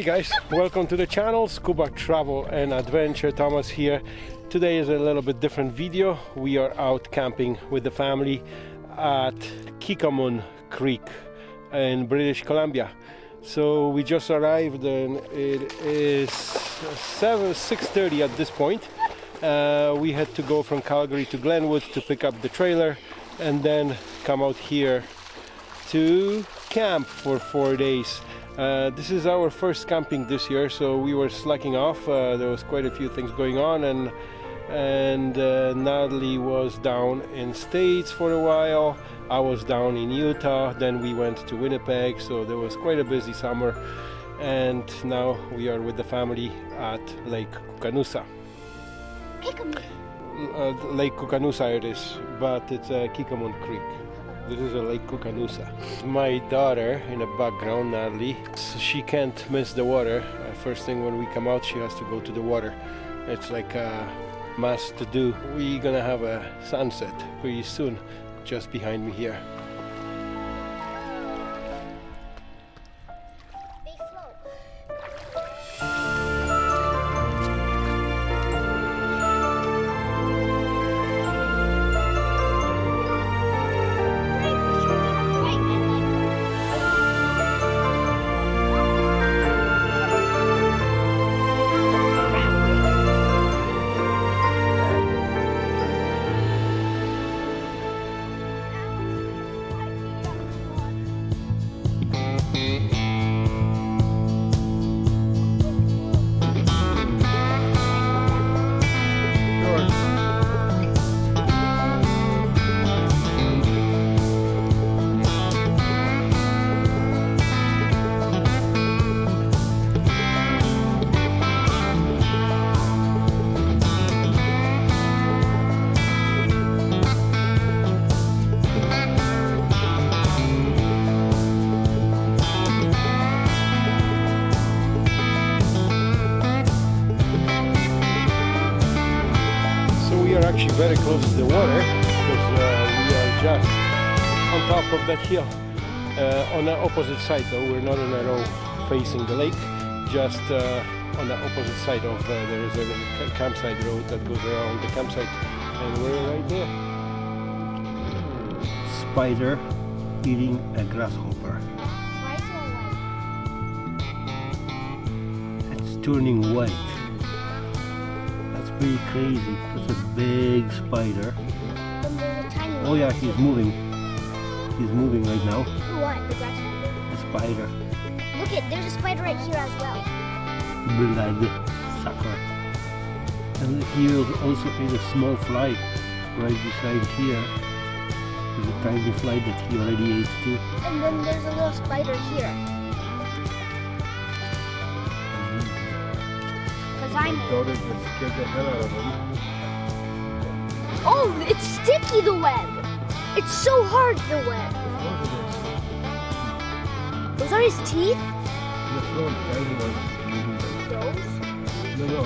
Hey guys, welcome to the channel Scuba Travel and Adventure. Thomas here. Today is a little bit different video. We are out camping with the family at Kikomun Creek in British Columbia. So we just arrived and it is 7 6:30 at this point. Uh, we had to go from Calgary to Glenwood to pick up the trailer and then come out here to camp for four days. Uh, this is our first camping this year, so we were slacking off. Uh, there was quite a few things going on, and and uh, Natalie was down in States for a while. I was down in Utah. Then we went to Winnipeg, so there was quite a busy summer. And now we are with the family at Lake Koocanusa. Uh, Lake Koocanusa it is, but it's uh, Kikomun Creek. This is a Lake Koocanusa. My daughter in the background, Natalie, she can't miss the water. Uh, first thing when we come out, she has to go to the water. It's like a must to do. We're gonna have a sunset pretty soon, just behind me here. Actually very close to the water because uh, we are just on top of that hill. Uh, on the opposite side though, we're not in a row facing the lake, just uh, on the opposite side of uh, there is a campsite road that goes around the campsite and we're right there. spider eating a grasshopper. Why is it white? It's turning white. Pretty crazy. That's a big spider. Then there's a tiny Oh yeah, he's moving. He's moving right now. What? The grasshopper? The spider. Look at, there's a spider right here as well. Blood sucker. And he also ate a small fly right beside here. There's a tiny fly that he already ate too. And then there's a little spider here. Daughter just scared the hell out of. Oh, it's sticky, the web. It's so hard, the web. Those are his teeth? The front, tiny ones. Those? No, no,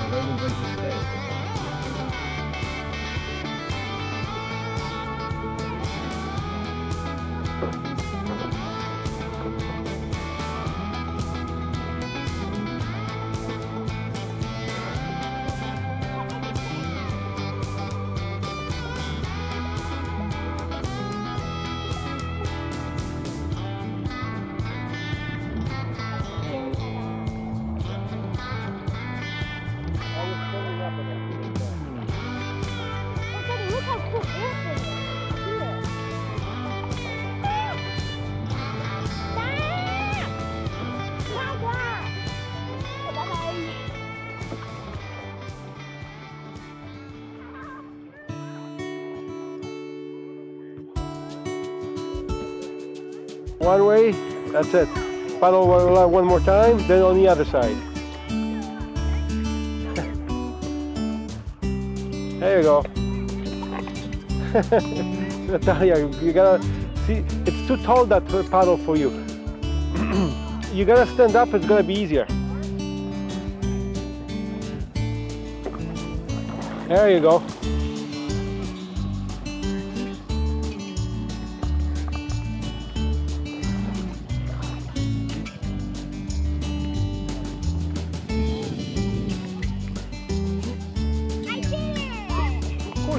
One way, that's it. Paddle one, more time, then on the other side. there you go. Natalia, you gotta see. It's too tall that paddle for you. you gotta stand up. It's gonna be easier. There you go.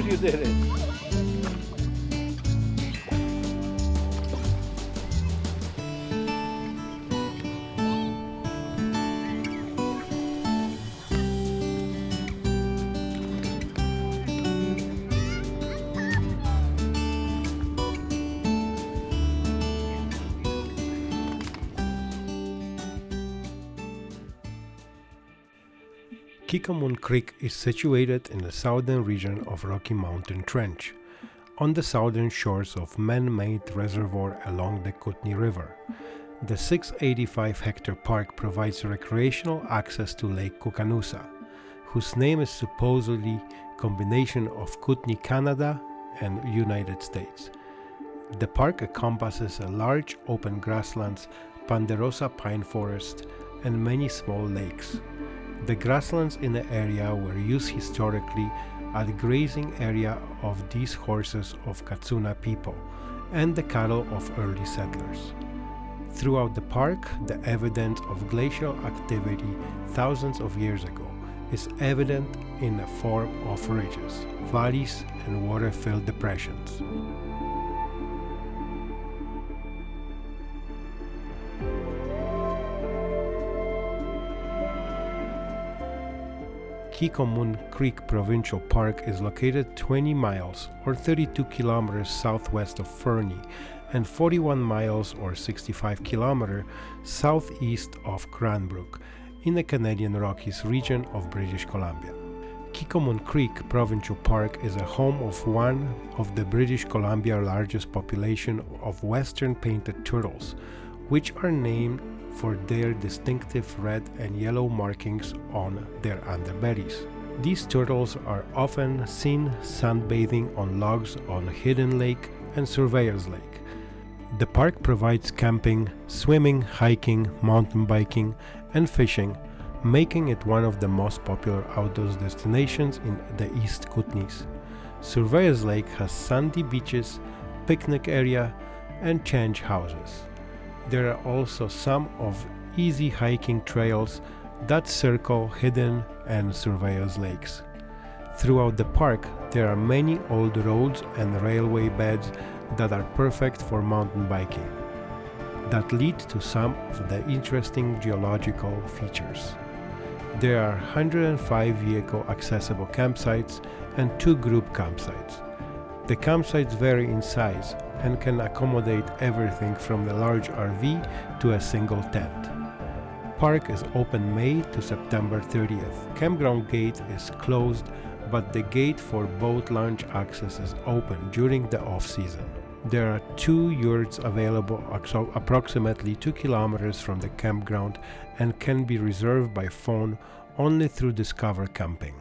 You did it. Kikomun Creek is situated in the southern region of Rocky Mountain Trench, on the southern shores of man-made reservoir along the Kootenai River. The 685 hectare park provides recreational access to Lake Koocanusa, whose name is supposedly a combination of Kootenai, Canada and United States. The park encompasses a large open grasslands, ponderosa pine forest, and many small lakes. The grasslands in the area were used historically as grazing area of these horses of Katsuna people and the cattle of early settlers. Throughout the park, the evidence of glacial activity thousands of years ago is evident in the form of ridges, valleys, and water-filled depressions. Kikomun Creek Provincial Park is located 20 miles or 32 kilometers southwest of Fernie and 41 miles or 65 kilometers southeast of Cranbrook in the Canadian Rockies region of British Columbia. Kikomun Creek Provincial Park is a home of one of the British Columbia largest population of western painted turtles, which are named for their distinctive red and yellow markings on their underbellies. These turtles are often seen sunbathing on logs on Hidden Lake and Surveyors Lake. The park provides camping, swimming, hiking, mountain biking, and fishing, making it one of the most popular outdoor destinations in the East Kootenays. Surveyors Lake has sandy beaches, picnic area, and change houses. There are also some of easy hiking trails that circle Hidden and Surveyors Lakes. Throughout the park, there are many old roads and railway beds that are perfect for mountain biking, that lead to some of the interesting geological features. There are 105 vehicle accessible campsites and two group campsites. The campsites vary in size and can accommodate everything from the large RV to a single tent. Park is open May to September 30th. Campground gate is closed, but the gate for boat launch access is open during the off-season. There are two yurts available approximately 2 kilometers from the campground and can be reserved by phone only through Discover Camping.